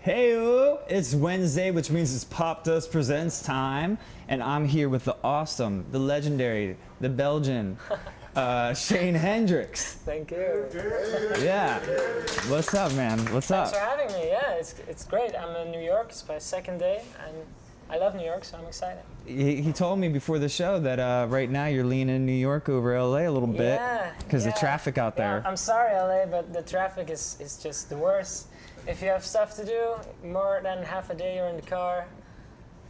Hey, it's Wednesday, which means it's Popdust Presents time, and I'm here with the awesome, the legendary, the Belgian, uh, Shane Hendricks. Thank you. Yeah. What's up, man? What's Thanks up? Thanks for having me. Yeah, it's, it's great. I'm in New York. It's my second day, and I love New York, so I'm excited. He, he told me before the show that uh, right now you're leaning New York over LA a little bit Yeah. because yeah. the traffic out Yeah, there. I'm sorry, LA, but the traffic is, is just the worst. If you have stuff to do, more than half a day you're in the car,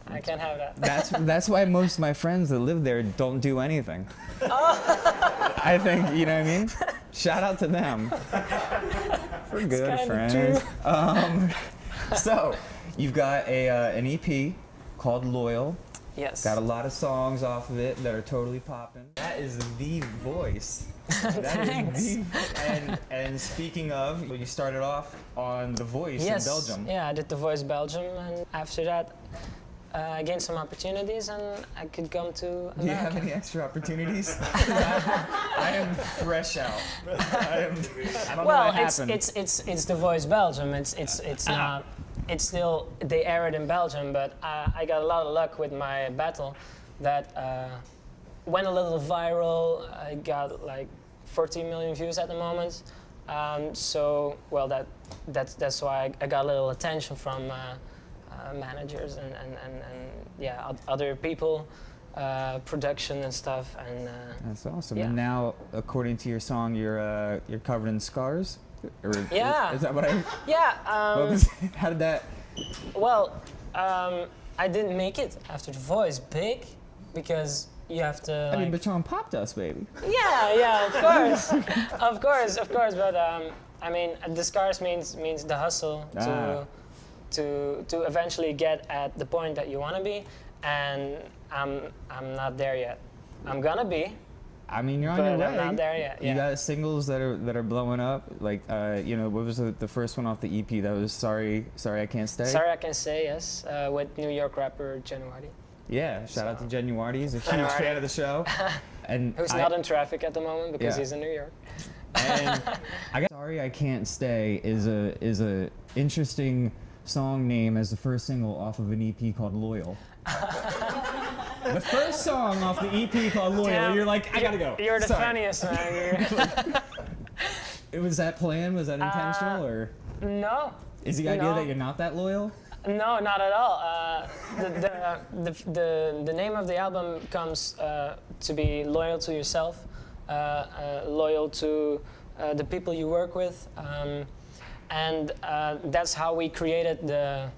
I can't have that. That's that's why most of my friends that live there don't do anything. Oh. I think you know what I mean. Shout out to them. We're good friends. Um, so you've got a uh, an EP called Loyal. yes. Got a lot of songs off of it that are totally popping. That is the voice. That is the and and speaking of, you started off on The Voice yes. in Belgium. Yeah, I did The Voice Belgium, and after that, uh, I gained some opportunities, and I could come to America. Do you have any extra opportunities? I, I am fresh out. I, am, I well, it's, it's it's it's the Voice Belgium. It's it's it's not. It's still they air it in Belgium, but uh, I got a lot of luck with my battle that uh, went a little viral. I got like 14 million views at the moment. Um, so well, that that's that's why I, I got a little attention from uh, uh, managers and, and, and, and yeah other people, uh, production and stuff, and uh, That's awesome. Yeah. And now, according to your song, you're uh, you're covered in scars. Or is- Yeah. Is, that what I? yeah. Um, was- how did that? Well, um, I didn't make it after the voice big because you have to. I mean, like- but you're on Popdust, baby. yeah, yeah, of course, of course, of course. But um, I mean, the scars means means the hustle Ah. to to to eventually get at the point that you want to be, and I'm I'm not there yet. I'm gonna be, I mean, you're on but your way. not there yet. You Yeah. got singles that are that are blowing up. Like, uh, you know, what was the, the first one off the EP? That was sorry, sorry, I can't stay. Sorry, I can say yes uh, with New York rapper January, Yeah, shout out to So- Genuardi. He's a huge fan of the show. And who's I- not in traffic at the moment because Yeah. he's in New York. And I got sorry I can't stay is a is a interesting song name as the first single off of an EP called Loyal. the first song off the EP called Loyal, Damn, you're like, I gotta go. You're the Sorry. funniest man. It was that plan? Was that intentional, or no, is the idea Uh, no. that you're not that loyal? no, not at all. Uh, the, the, the, the, the name of the album comes uh, to be loyal to yourself, uh, uh, loyal to uh, the people you work with, um, and uh, that's how we created the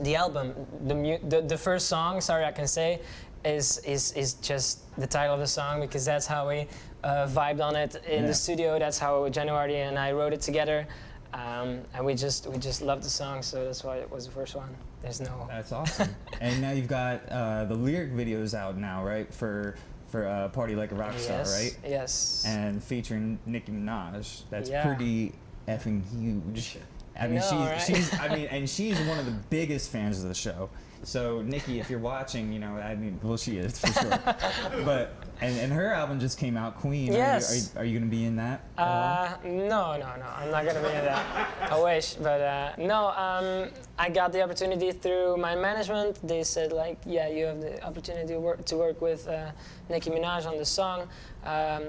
the album. The, mu- the the first song, sorry, I can say, is is is just the title of the song because that's how we uh, vibed on it in Yeah. the studio. That's how January and I wrote it together, um, and we just we just loved the song, so that's why it was the first one. There's no. That's awesome. and now you've got uh, the lyric videos out now, right? For for uh, Party Like a Rock Star, yes. right? Yes. and featuring Nicki Minaj. That's Yeah. pretty effing huge. I mean, know, she's, right? she's, I mean, and she's one of the biggest fans of the show. So, Nicki, if you're watching, you know, I mean, well, she is for sure. but, and, and her album just came out, Queen. Are you- Yes. Are you, are you, going to be in that? Uh, no, no, no. I'm not gonna be in that. I wish, but uh, no. Um, I got the opportunity through my management. They said like, yeah, you have the opportunity to work to work with uh, Nicki Minaj on the song, um,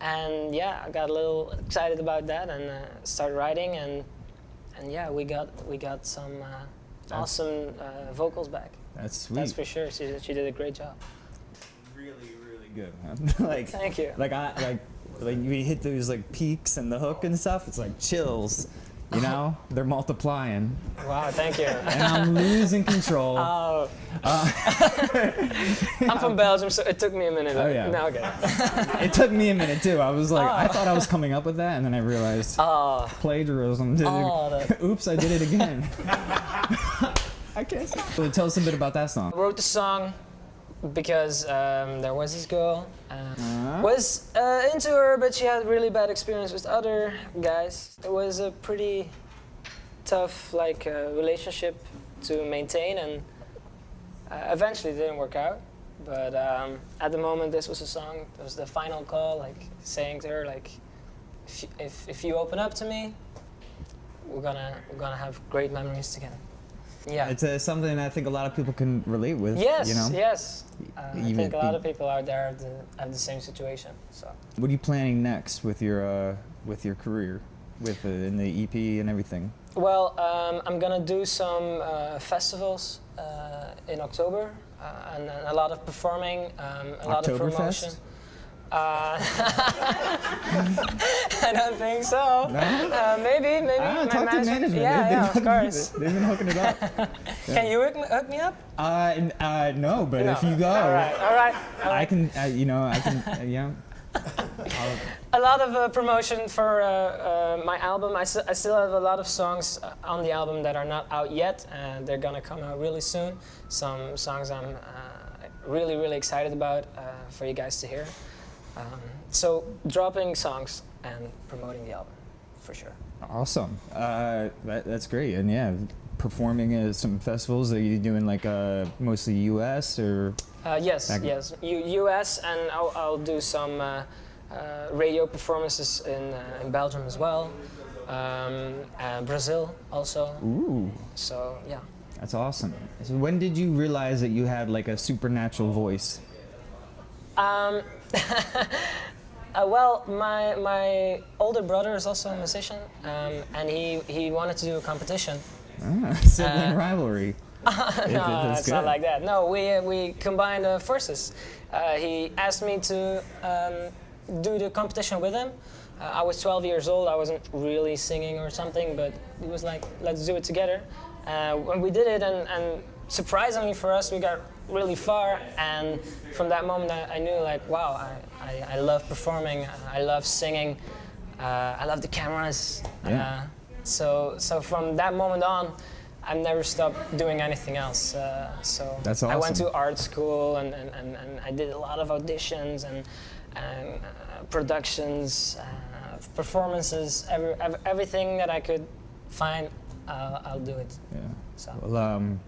and yeah, I got a little excited about that and uh, started writing and and yeah, we got we got some uh, awesome uh, vocals back. That's sweet. That's for sure. She she did a great job. really, really good. Man. like, Thank you. like I like like we hit those like peaks and the hook and stuff. It's like chills. You know, they're multiplying, Wow, thank you. and I'm losing control. Oh, Uh, I'm from Belgium, so it took me a minute. Oh, yeah. Now okay. it took me a minute too. I was like, I Oh. thought I was coming up with that, and then I realized Oh, plagiarism. Dude. Oh, that- Oops, I did it again. I can't. So tell us a bit about that song. I wrote the song because um, there was this girl. Uh, Uh-huh. was uh, into her, but she had really bad experience with other guys. It was a pretty tough like uh, relationship to maintain, and uh, eventually it didn't work out. But um, at the moment, this was a song. It was the final call, like saying to her, like, if you, if, if you open up to me, we're gonna we're gonna have great memories together. Yeah. It's uh, something I think a lot of people can relate with. yes. You know. Yes. Uh, I think a lot of people out there have the, have the same situation. So. What are you planning next with your uh, with your career, with uh, in the EP and everything? Well, um, I'm gonna do some uh, festivals uh, in October uh, and, and a lot of performing, um, a lot of promotion. Uh, I don't think so. No? Uh, maybe, maybe. Ah, my talk to management-. Yeah, They- yeah, of course. They've been hooking it up. Can you hook me, hook me up? Uh, uh, no, but if you go, All right, all right. all I can, uh, you know, I can, uh, yeah. A lot of uh, promotion for uh, uh, my album. I, I still have a lot of songs on the album that are not out yet, and they're gonna come out really soon. Some songs I'm uh, really, really excited about uh, for you guys to hear. Um, so dropping songs and promoting the album, for sure. Awesome. Uh, that, that's great. And yeah, performing at some festivals. Are you doing like uh, mostly U.S. or? Uh, yes, yes. U- U.S. and I'll, I'll do some uh, uh, radio performances in, uh, in Belgium as well. Um, uh, Brazil also. Ooh, So yeah. that's awesome. So when did you realize that you had like a supernatural voice? Um, uh, well, my my older brother is also a musician, um, and he, he wanted to do a competition. Ah, sibling Uh, rivalry. It- no, it's not like that. No, we uh, we combined uh, forces. Uh, he asked me to um, do the competition with him. Uh, I was 12 years old. I wasn't really singing or something, but he was like, "Let's do it together." Uh, when we did it, and, and surprisingly for us, we got really far. And from that moment, I, I knew like, wow, I, I, I love performing. I love singing. Uh, I love the cameras. Yeah. Uh, so so from that moment on, I've never stopped doing anything else. Uh, so That's I went to art school and, and, and, and I did a lot of auditions and, and uh, productions, uh, performances, every, ev- everything that I could find, I'll do it. Yeah. So. Well, um,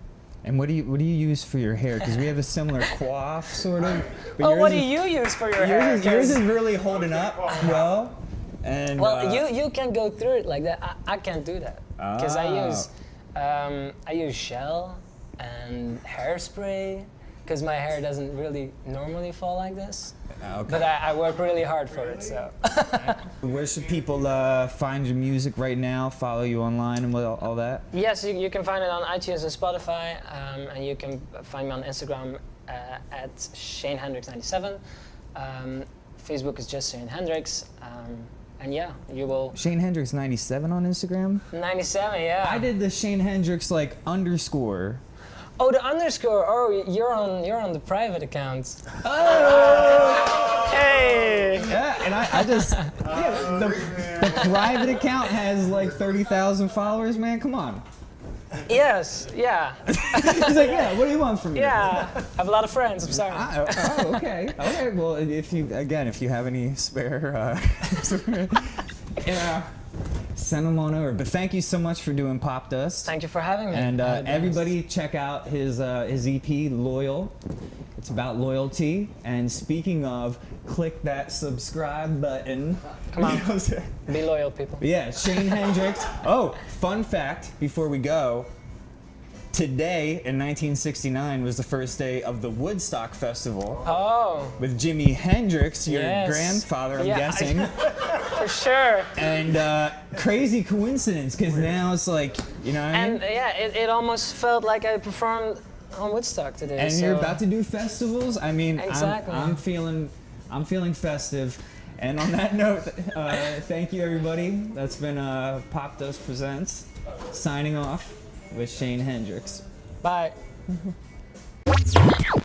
and what do you what do you use for your hair? Because we have a similar coif, sort of. but Oh, what do you use for your Yours hair? is, yours is really holding up well. And Well, uh, you you can go through it like that. I, I can't do that because I Ah. use um, I use gel and hairspray because my hair doesn't really normally fall like this. Ah, okay. But I, I work really hard for it. So Where should people uh, find your music right now? Follow you online and all, all that? yes, you, you can find it on iTunes and Spotify, um, and you can find me on Instagram uh, at Shane Hendricks 97. Um, Facebook is just Shane Hendricks. Um, and yeah, you will Shane Hendricks 97 on Instagram. 97. Yeah. I did the Shane Hendricks like underscore. Oh, the underscore. Oh, you're on you're on the private account. Oh! Hey. Yeah, and I, I just yeah, the, the private account has like 30,000 followers. Man, come on. Yes. Yeah. He's like, yeah. What do you want from me? Yeah. I have a lot of friends. I'm sorry. Ah, oh, okay. Okay. Well, if you again, if you have any spare, uh, yeah, send them on over. But thank you so much for doing Popdust. Thank you for having me. And uh, everybody, check out his uh, his EP, Loyal. It's about loyalty. And speaking of, click that subscribe button. Come on. You know what I'm saying? Be loyal, people. Yeah, Shane Hendricks. Oh, fun fact before we go. Today in 1969 was the first day of the Woodstock Festival Oh, with Jimi Hendrix, your Yes. grandfather, I'm Yeah, I- guessing. for sure. and uh, crazy coincidence because now it's like, you know I mean? And yeah, it, it almost felt like I performed on Woodstock today. and so you're about to do festivals. I mean, I'm- Exactly. I'm, feeling, I'm feeling festive. And on that note, uh, thank you everybody. That's been uh, Popdust Presents. Signing off with Shane Hendricks. Bye.